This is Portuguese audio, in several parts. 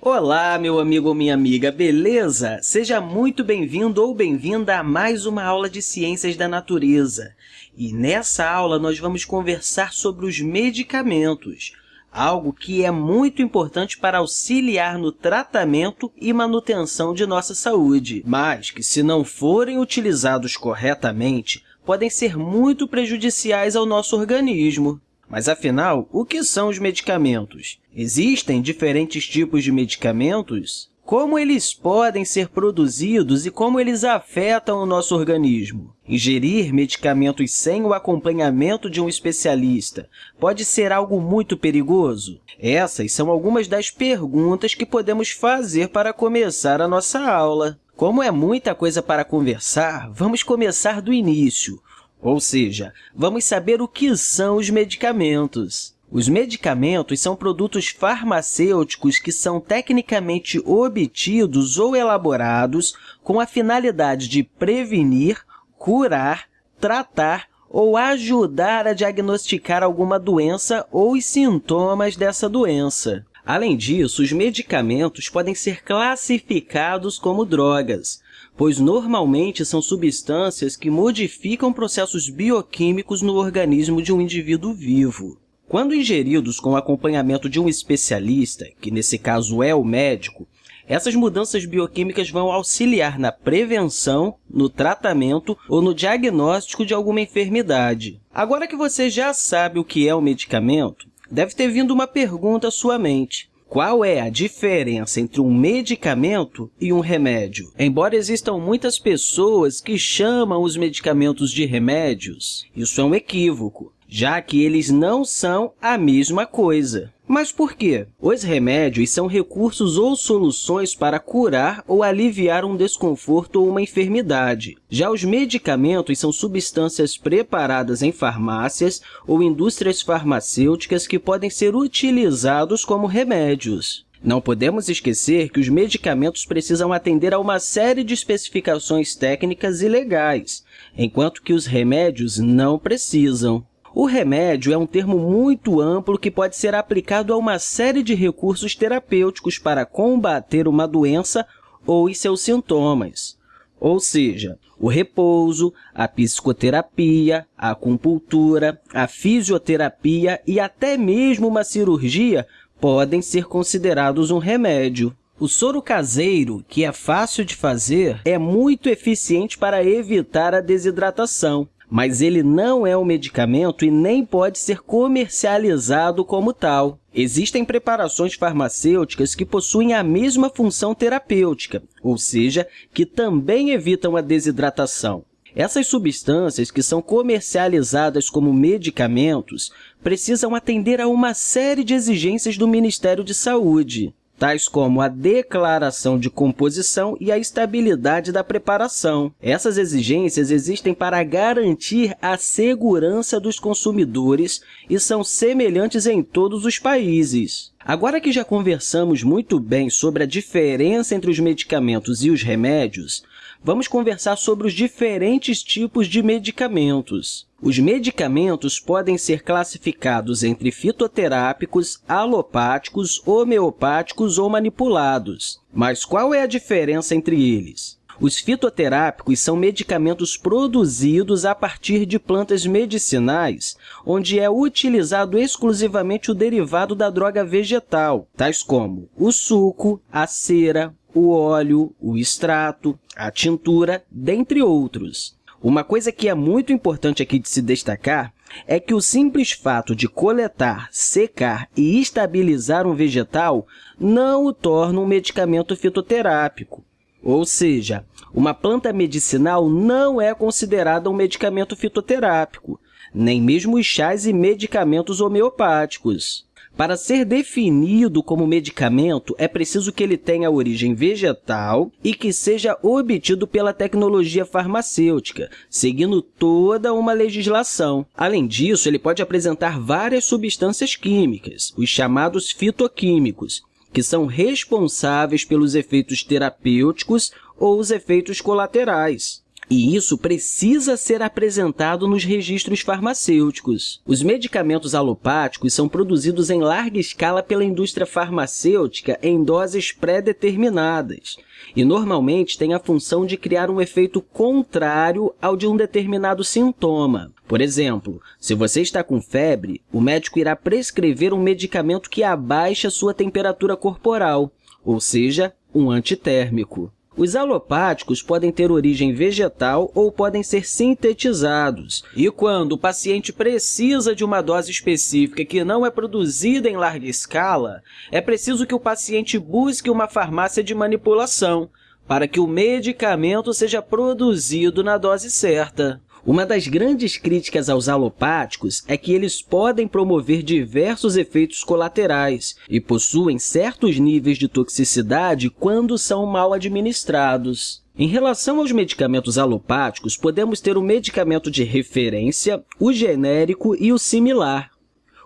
Olá, meu amigo ou minha amiga, beleza? Seja muito bem-vindo ou bem-vinda a mais uma aula de Ciências da Natureza. E nessa aula, nós vamos conversar sobre os medicamentos, algo que é muito importante para auxiliar no tratamento e manutenção de nossa saúde, mas que, se não forem utilizados corretamente, podem ser muito prejudiciais ao nosso organismo. Mas, afinal, o que são os medicamentos? Existem diferentes tipos de medicamentos? Como eles podem ser produzidos e como eles afetam o nosso organismo? Ingerir medicamentos sem o acompanhamento de um especialista pode ser algo muito perigoso? Essas são algumas das perguntas que podemos fazer para começar a nossa aula. Como é muita coisa para conversar, vamos começar do início. Ou seja, vamos saber o que são os medicamentos. Os medicamentos são produtos farmacêuticos que são tecnicamente obtidos ou elaborados com a finalidade de prevenir, curar, tratar ou ajudar a diagnosticar alguma doença ou os sintomas dessa doença. Além disso, os medicamentos podem ser classificados como drogas, pois normalmente são substâncias que modificam processos bioquímicos no organismo de um indivíduo vivo. Quando ingeridos com acompanhamento de um especialista, que nesse caso é o médico, essas mudanças bioquímicas vão auxiliar na prevenção, no tratamento ou no diagnóstico de alguma enfermidade. Agora que você já sabe o que é o medicamento, Deve ter vindo uma pergunta à sua mente. Qual é a diferença entre um medicamento e um remédio? Embora existam muitas pessoas que chamam os medicamentos de remédios, isso é um equívoco, já que eles não são a mesma coisa. Mas por quê? Os remédios são recursos ou soluções para curar ou aliviar um desconforto ou uma enfermidade. Já os medicamentos são substâncias preparadas em farmácias ou indústrias farmacêuticas que podem ser utilizados como remédios. Não podemos esquecer que os medicamentos precisam atender a uma série de especificações técnicas e legais, enquanto que os remédios não precisam. O remédio é um termo muito amplo que pode ser aplicado a uma série de recursos terapêuticos para combater uma doença ou os seus sintomas. Ou seja, o repouso, a psicoterapia, a acupuntura, a fisioterapia e até mesmo uma cirurgia podem ser considerados um remédio. O soro caseiro, que é fácil de fazer, é muito eficiente para evitar a desidratação mas ele não é um medicamento e nem pode ser comercializado como tal. Existem preparações farmacêuticas que possuem a mesma função terapêutica, ou seja, que também evitam a desidratação. Essas substâncias, que são comercializadas como medicamentos, precisam atender a uma série de exigências do Ministério de Saúde tais como a declaração de composição e a estabilidade da preparação. Essas exigências existem para garantir a segurança dos consumidores e são semelhantes em todos os países. Agora que já conversamos muito bem sobre a diferença entre os medicamentos e os remédios, vamos conversar sobre os diferentes tipos de medicamentos. Os medicamentos podem ser classificados entre fitoterápicos, alopáticos, homeopáticos ou manipulados. Mas qual é a diferença entre eles? Os fitoterápicos são medicamentos produzidos a partir de plantas medicinais, onde é utilizado exclusivamente o derivado da droga vegetal, tais como o suco, a cera, o óleo, o extrato, a tintura, dentre outros. Uma coisa que é muito importante aqui de se destacar é que o simples fato de coletar, secar e estabilizar um vegetal não o torna um medicamento fitoterápico. Ou seja, uma planta medicinal não é considerada um medicamento fitoterápico, nem mesmo os chás e medicamentos homeopáticos. Para ser definido como medicamento, é preciso que ele tenha origem vegetal e que seja obtido pela tecnologia farmacêutica, seguindo toda uma legislação. Além disso, ele pode apresentar várias substâncias químicas, os chamados fitoquímicos, que são responsáveis pelos efeitos terapêuticos ou os efeitos colaterais. E isso precisa ser apresentado nos registros farmacêuticos. Os medicamentos alopáticos são produzidos em larga escala pela indústria farmacêutica em doses pré-determinadas e, normalmente, têm a função de criar um efeito contrário ao de um determinado sintoma. Por exemplo, se você está com febre, o médico irá prescrever um medicamento que abaixa sua temperatura corporal, ou seja, um antitérmico. Os alopáticos podem ter origem vegetal ou podem ser sintetizados. E quando o paciente precisa de uma dose específica que não é produzida em larga escala, é preciso que o paciente busque uma farmácia de manipulação para que o medicamento seja produzido na dose certa. Uma das grandes críticas aos alopáticos é que eles podem promover diversos efeitos colaterais e possuem certos níveis de toxicidade quando são mal administrados. Em relação aos medicamentos alopáticos, podemos ter o medicamento de referência, o genérico e o similar.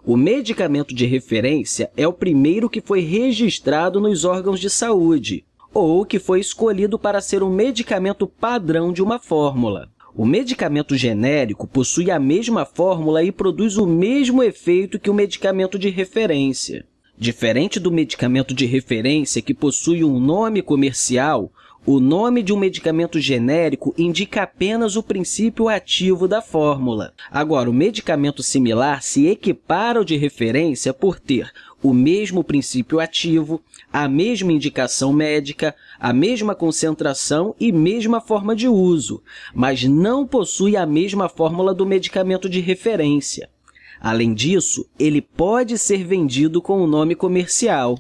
O medicamento de referência é o primeiro que foi registrado nos órgãos de saúde ou que foi escolhido para ser o medicamento padrão de uma fórmula. O medicamento genérico possui a mesma fórmula e produz o mesmo efeito que o medicamento de referência. Diferente do medicamento de referência, que possui um nome comercial, o nome de um medicamento genérico indica apenas o princípio ativo da fórmula. Agora, o medicamento similar se equipara ao de referência por ter o mesmo princípio ativo, a mesma indicação médica, a mesma concentração e mesma forma de uso, mas não possui a mesma fórmula do medicamento de referência. Além disso, ele pode ser vendido com o um nome comercial.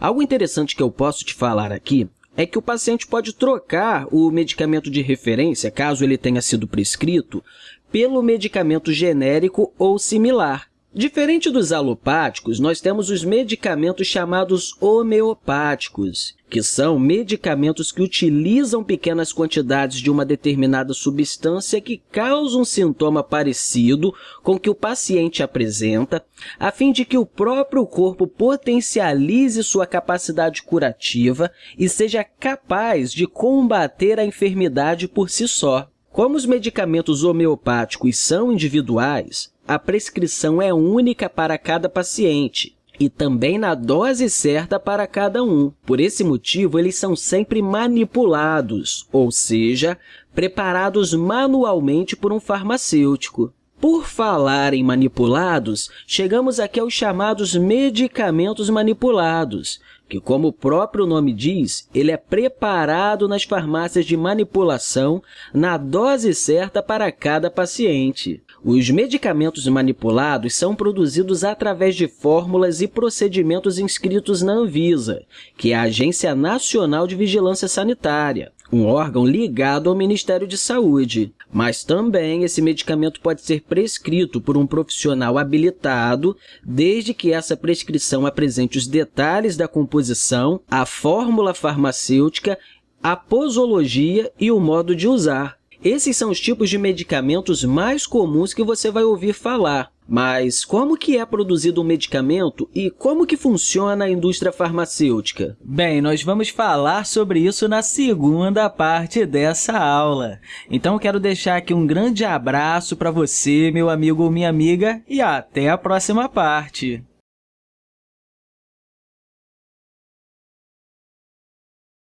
Algo interessante que eu posso te falar aqui é que o paciente pode trocar o medicamento de referência, caso ele tenha sido prescrito, pelo medicamento genérico ou similar, Diferente dos alopáticos, nós temos os medicamentos chamados homeopáticos, que são medicamentos que utilizam pequenas quantidades de uma determinada substância que causa um sintoma parecido com o que o paciente apresenta, a fim de que o próprio corpo potencialize sua capacidade curativa e seja capaz de combater a enfermidade por si só. Como os medicamentos homeopáticos são individuais, a prescrição é única para cada paciente e também na dose certa para cada um. Por esse motivo, eles são sempre manipulados, ou seja, preparados manualmente por um farmacêutico. Por falar em manipulados, chegamos aqui aos chamados medicamentos manipulados, que, como o próprio nome diz, ele é preparado nas farmácias de manipulação na dose certa para cada paciente. Os medicamentos manipulados são produzidos através de fórmulas e procedimentos inscritos na Anvisa, que é a Agência Nacional de Vigilância Sanitária, um órgão ligado ao Ministério de Saúde. Mas também esse medicamento pode ser prescrito por um profissional habilitado, desde que essa prescrição apresente os detalhes da composição, a fórmula farmacêutica, a posologia e o modo de usar. Esses são os tipos de medicamentos mais comuns que você vai ouvir falar. Mas como que é produzido um medicamento e como que funciona a indústria farmacêutica? Bem, nós vamos falar sobre isso na segunda parte dessa aula. Então, quero deixar aqui um grande abraço para você, meu amigo ou minha amiga, e até a próxima parte!